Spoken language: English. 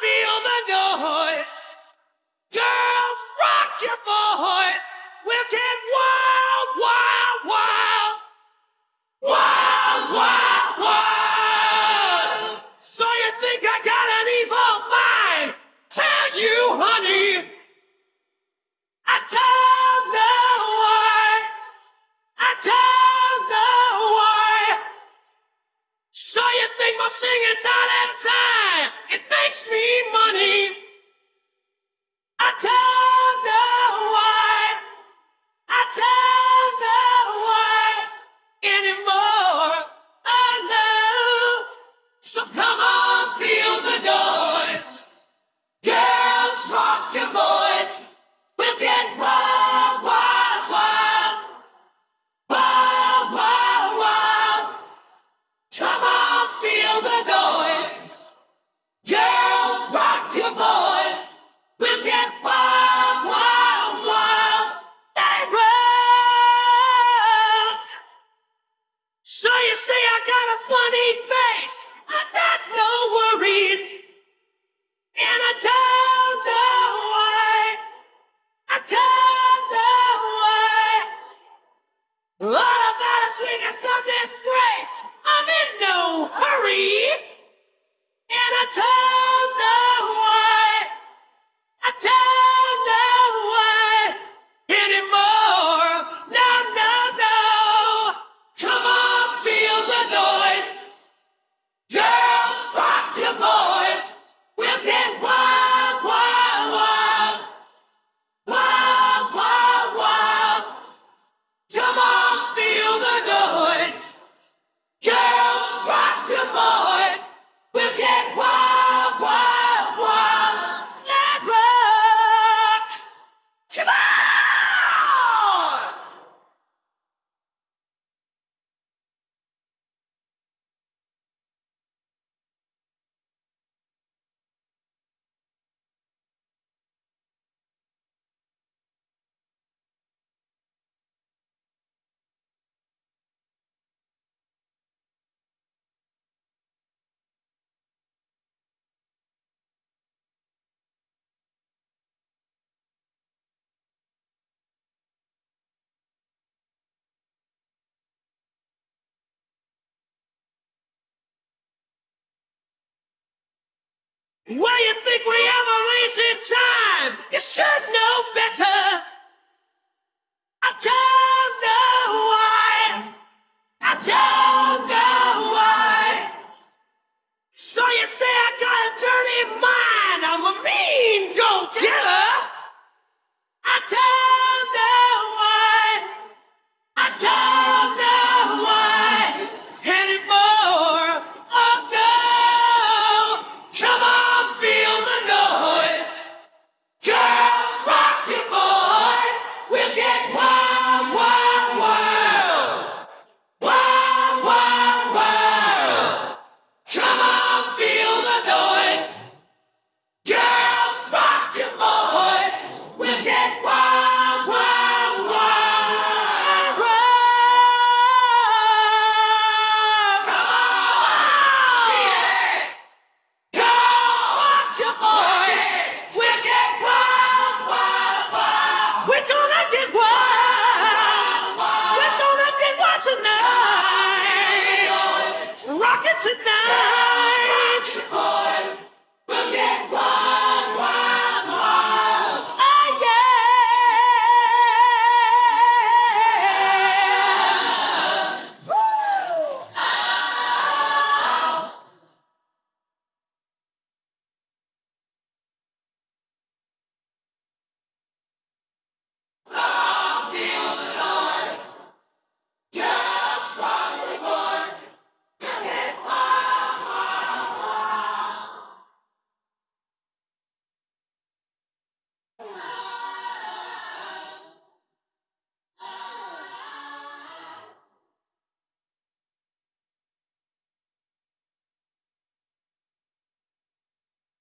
feel the noise. Girls, rock your voice. We'll get wild, wild, wild. Wild, wild, wild. So you think I got an evil mind? Tell you, honey. I don't know why. I don't know why. So you think my singing's all that time? It makes me money. You say I got a funny face. I got no worries. And I don't know why. I don't know why. All about a swing of disgrace. I'm in no hurry. And I don't Well, you think we ever wasted time? You should tonight.